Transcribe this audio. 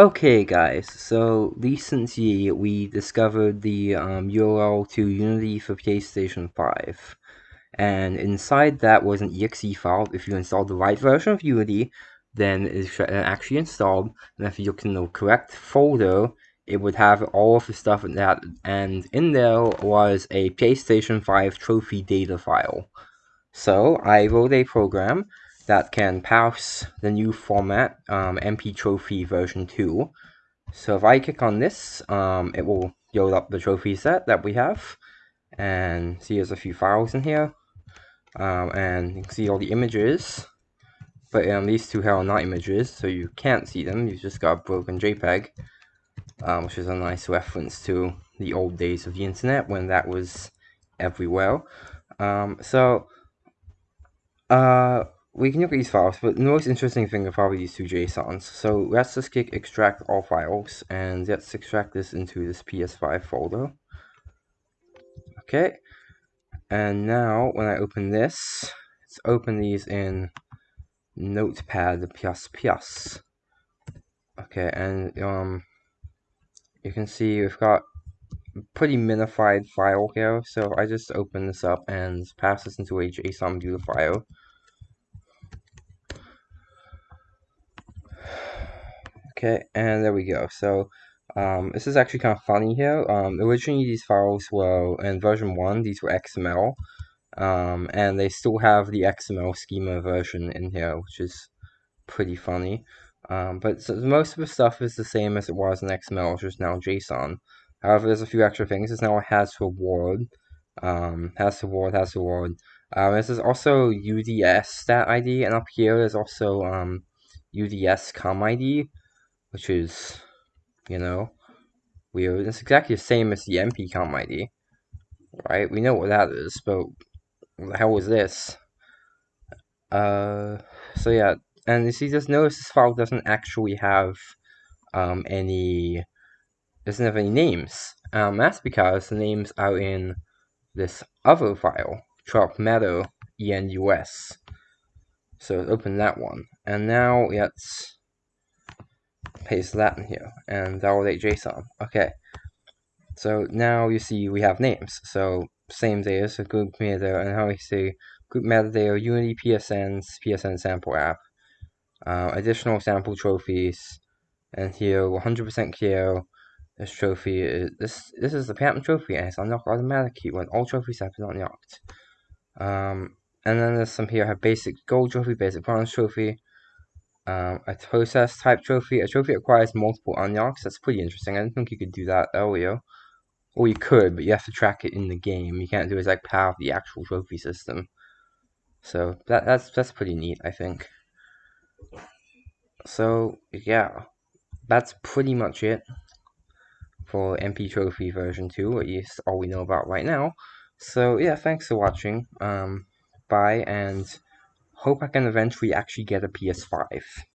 Okay guys, so recently we discovered the um, URL to Unity for PlayStation 5 and inside that was an exe file. If you install the right version of Unity then it's actually installed and if you look in the correct folder it would have all of the stuff in that and in there was a PlayStation 5 trophy data file. So I wrote a program that can parse the new format, um, NP Trophy version 2. So if I click on this, um, it will load up the trophy set that we have. And see there's a few files in here. Um, and you can see all the images. But um, these two here are not images, so you can't see them. You've just got a broken JPEG. Um, which is a nice reference to the old days of the internet when that was everywhere. Um, so, uh, we can look at these files, but the most interesting thing are probably these two JSONs. So let's just click extract all files, and let's extract this into this PS5 folder. Okay, and now when I open this, let's open these in Notepad++. Okay, and um, you can see we've got pretty minified file here. So I just open this up and pass this into a JSON view Okay, and there we go. So um, this is actually kind of funny here. Um, originally, these files were in version 1, these were XML. Um, and they still have the XML schema version in here, which is pretty funny. Um, but so most of the stuff is the same as it was in XML, which is now JSON. However, there's a few extra things. It's now a has reward. Um, has reward, has reward. Um, this is also UDS stat ID, and up here there's also UDS com ID, which is, you know, weird. It's exactly the same as the NP com ID, right? We know what that is, but what the hell this? Uh, so yeah, and you see, just notice this file doesn't actually have um, any, doesn't have any names. Um, that's because the names are in this other file, drop matter enus. So open that one, and now let's paste that in here and validate JSON. Okay, so now you see we have names. So same data, so group metadata, and how we say group metadata, Unity PSNs, PSN sample app, uh, additional sample trophies, and here 100% clear. This trophy is this this is the Platinum trophy and it's unlocked automatically when all trophies have been unlocked. Um, and then there's some here have basic gold trophy, basic bronze trophy, um, a process type trophy. A trophy requires multiple unlocks. That's pretty interesting. I didn't think you could do that earlier. Or you could, but you have to track it in the game. You can't do it as like part of the actual trophy system. So that that's that's pretty neat, I think. So yeah, that's pretty much it for NP Trophy version 2, at least all we know about right now. So yeah, thanks for watching. Um, bye, and hope I can eventually actually get a PS5.